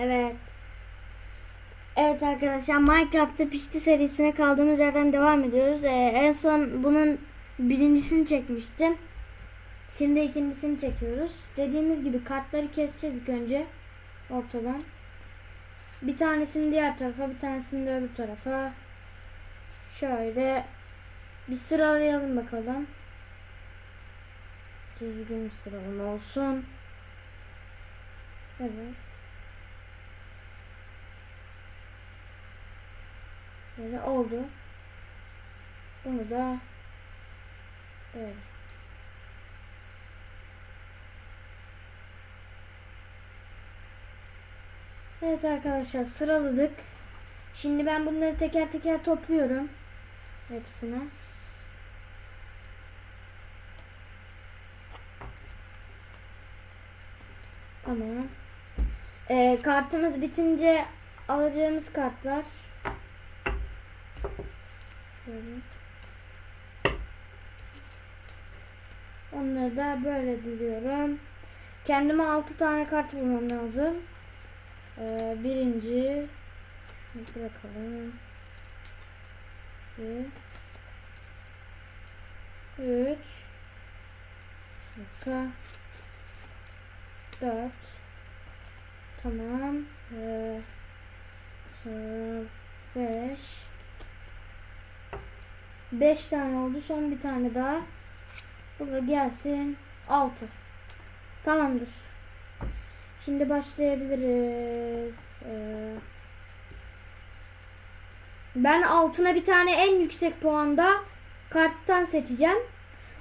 Evet. Evet arkadaşlar Minecraft'ta pişti serisine kaldığımız yerden devam ediyoruz. Ee, en son bunun birincisini çekmiştim. Şimdi ikincisini çekiyoruz. Dediğimiz gibi kartları keseceğiz ilk önce ortadan. Bir tanesini diğer tarafa, bir tanesini de öbür tarafa. Şöyle bir sıralayalım bakalım. Düzgün bir sıralama olsun. Evet. Böyle oldu. Bunu da böyle. Evet arkadaşlar sıraladık. Şimdi ben bunları teker teker topluyorum. Hepsine. Tamam. Ee, kartımız bitince alacağımız kartlar. Şöyle. Onları da böyle diziyorum. Kendime 6 tane kart bulmam lazım. Ee, birinci şunu bırakalım. 2 3 dakika 4 Tamam. Ee, sonra 5 5 tane oldu. Son bir tane daha. Bu da gelsin. 6. Tamamdır. Şimdi başlayabiliriz. Ee, ben altına bir tane en yüksek puanda karttan seçeceğim.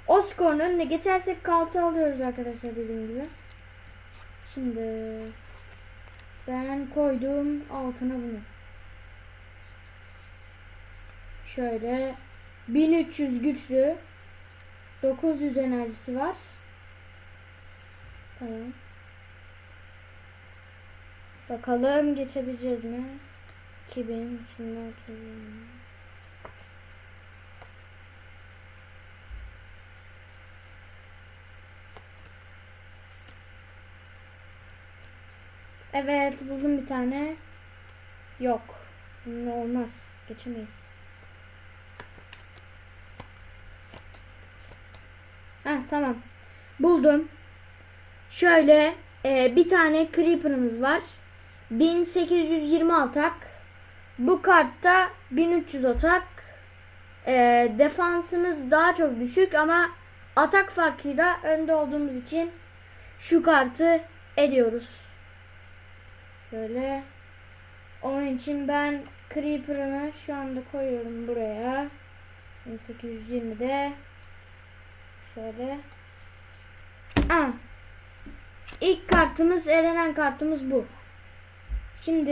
O skorun önüne geçersek kartı alıyoruz arkadaşlar dediğim gibi. Şimdi ben koydum altına bunu. Şöyle 1300 güçlü 900 enerjisi var. Tamam. Bakalım geçebileceğiz mi? 2000 2006 Evet buldum bir tane. Yok. Olmaz. Geçemeyiz. Heh tamam. Buldum. Şöyle e, bir tane Creeper'ımız var. 1820 atak. Bu kartta 1300 atak. E, defansımız daha çok düşük ama atak farkıyla önde olduğumuz için şu kartı ediyoruz. Böyle. Onun için ben Creeper'ımı şu anda koyuyorum buraya. 1820'de. Şöyle. Aa. İlk kartımız elenen kartımız bu. Şimdi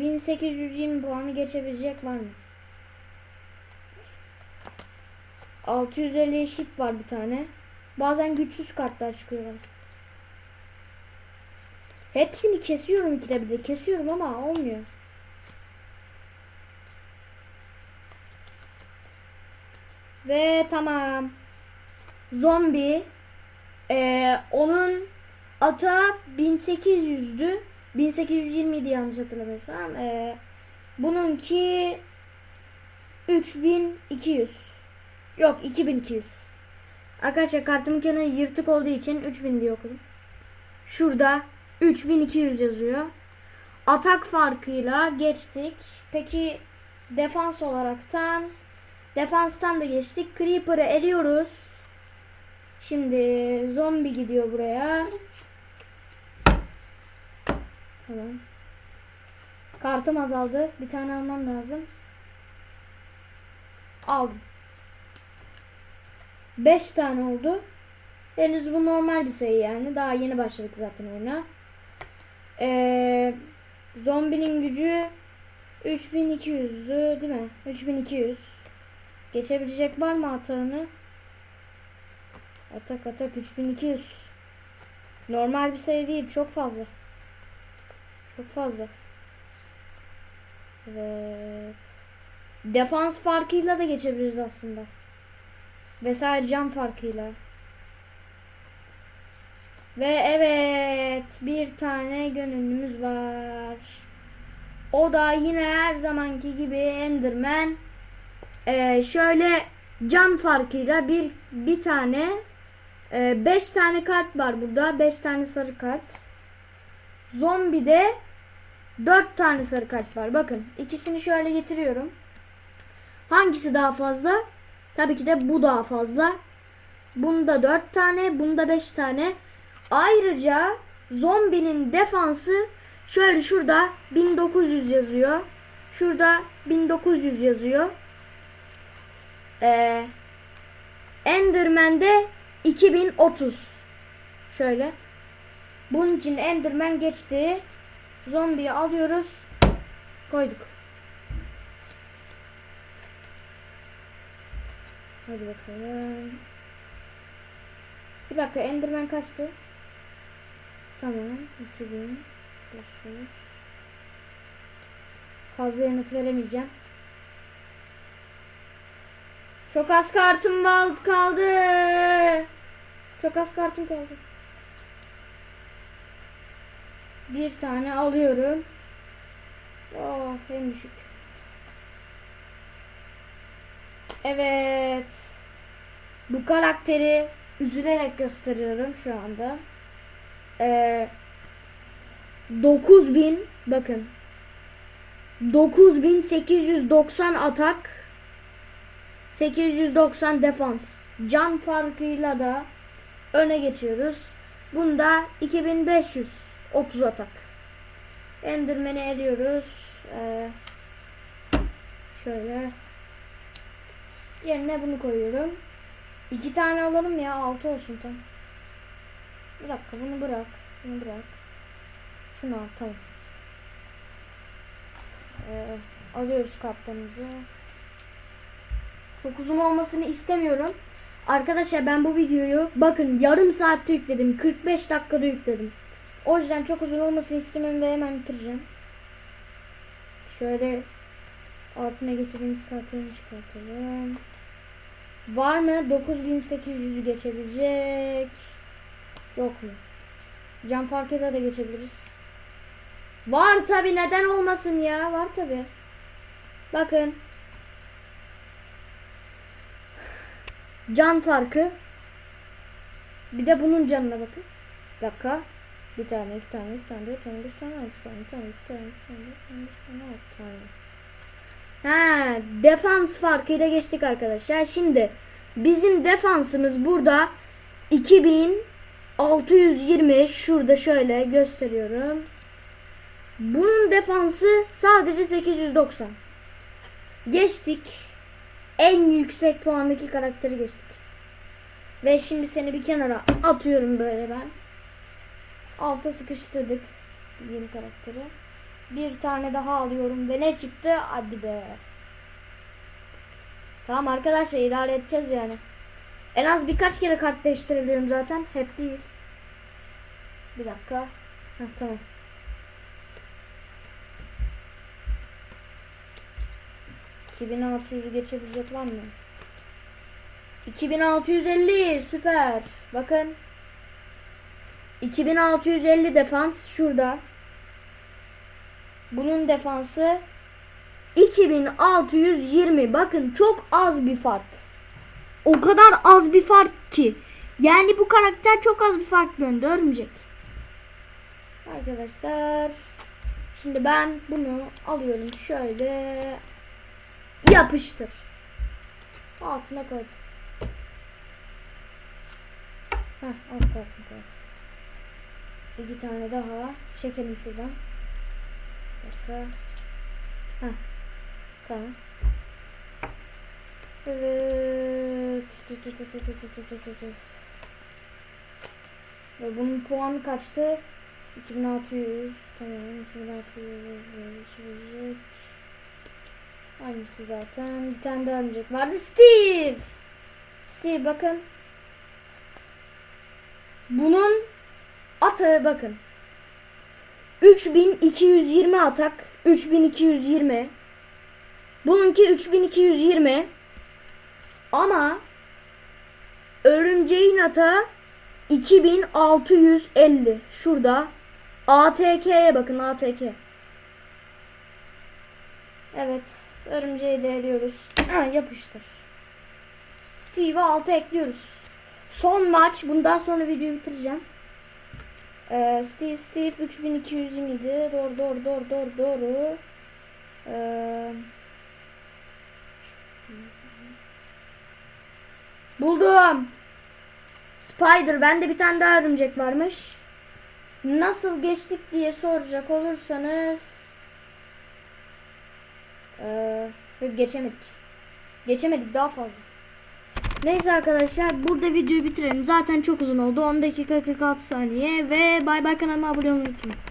1820 puanı geçebilecek var mı? 650 şip var bir tane. Bazen güçsüz kartlar çıkıyor. Hepsini kesiyorum ikide bir de. Kesiyorum ama olmuyor. Ve tamam. Zombi. Ee, onun ata 1800'dü. 1820 idi yanlış hatırlamıyorsam. Ee, bununki 3200. Yok 2200. Arkadaşlar kartımın kenarı yırtık olduğu için 3000 diye okudum. Şurada 3200 yazıyor. Atak farkıyla geçtik. Peki defans olaraktan defanstan da geçtik. Creeper'ı eliyoruz. Şimdi zombi gidiyor buraya. Tamam. Kartım azaldı. Bir tane almam lazım. Aldım. 5 tane oldu. Henüz bu normal bir sayı yani. Daha yeni başladık zaten oyuna. Ee, zombinin gücü 3200'dü değil mi? 3200. Geçebilecek var mı atağını? Atak atak 3200. Normal bir sayı değil. Çok fazla. Çok fazla. Evet. Defans farkıyla da geçebiliriz aslında. Vesaire can farkıyla. Ve evet bir tane gönüllümüz var. O da yine her zamanki gibi Enderman. Ee, şöyle can farkıyla bir bir tane 5 tane kalp var burada. 5 tane sarı kalp. Zombi de 4 tane sarı kalp var. Bakın ikisini şöyle getiriyorum. Hangisi daha fazla? Tabii ki de bu daha fazla. Bunda 4 tane, bunda 5 tane. Ayrıca zombinin defansı şöyle şurada 1900 yazıyor. Şurada 1900 yazıyor. Ee, Enderman'de 2030. Şöyle. Bunun için Enderman geçti. Zombiyi alıyoruz. Koyduk. Hadi bakalım. Bir dakika Enderman kaçtı? Tamam. 2500. Fazla yanıt veremeyeceğim. Çok az kartım kal- kaldı. Çok az kartım kaldı. Bir tane alıyorum. Oh en düşük. Evet. Bu karakteri üzülerek gösteriyorum şu anda. Ee, 9000 bakın. 9890 atak 890 defans. Can farkıyla da öne geçiyoruz. Bunda 2530 atak. Enderman'i eliyoruz. Ee, şöyle. Yerine bunu koyuyorum. İki tane alalım ya. Altı olsun tam. Bir dakika bunu bırak. Bunu bırak. Şunu al tamam. Ee, alıyoruz kaptanımızı. Çok uzun olmasını istemiyorum. Arkadaşlar ben bu videoyu bakın yarım saatte yükledim. 45 dakikada yükledim. O yüzden çok uzun olmasını istemiyorum ve hemen bitireceğim. Şöyle altına getirdiğimiz kartlarını çıkartalım. Var mı 9800'ü geçebilecek? Yok mu? Can farkıyla da geçebiliriz. Var tabi neden olmasın ya? Var tabi. Bakın. Can farkı. Bir de bunun canına bakın. Bir dakika. Bir tane, iki tane, üç tane, dört tane, beş tane, altı tane, bir tane, iki tane, üç tane, dört tane, beş tane, altı tane. Ha, defans farkıyla geçtik arkadaşlar. Şimdi bizim defansımız burada 2620 şurada şöyle gösteriyorum. Bunun defansı sadece 890. Geçtik. En yüksek puandaki karakteri geçtik. Ve şimdi seni bir kenara atıyorum böyle ben. Alta sıkıştırdık yeni karakteri. Bir tane daha alıyorum ve ne çıktı? Hadi be. Tamam arkadaşlar idare edeceğiz yani. En az birkaç kere kart değiştirebiliyorum zaten. Hep değil. Bir dakika. Heh, tamam. ...2600'ü geçebilecek var mı? 2650 süper. Bakın. 2650 defans şurada. Bunun defansı 2620. Bakın çok az bir fark. O kadar az bir fark ki. Yani bu karakter çok az bir fark döndü örümcek. Arkadaşlar. Şimdi ben bunu alıyorum şöyle. Yapıştır. Altına koy. Heh, az altına koy. İki tane daha çekelim şuradan. Dakika. Heh. Tamam. Evet. Ve bunun puanı kaçtı? 2600. Tamam 2600. Aynısı zaten. Bir tane daha örümcek vardı. Steve. Steve bakın. Bunun atağı bakın. 3220 atak. 3220. Bununki 3220. Ama örümceğin atağı 2650 şurada. ATK'ye bakın ATK. Evet. Örümceği de eliyoruz. Ha, yapıştır. Steve'i 6 ekliyoruz. Son maç. Bundan sonra videoyu bitireceğim. Ee, Steve Steve 3227 doğru doğru doğru doğru doğru. Ee, buldum. Spider bende bir tane daha örümcek varmış. Nasıl geçtik diye soracak olursanız ee, geçemedik. Geçemedik daha fazla. Neyse arkadaşlar burada videoyu bitirelim. Zaten çok uzun oldu. 10 dakika 46 saniye ve bay bay kanalıma abone olmayı unutmayın.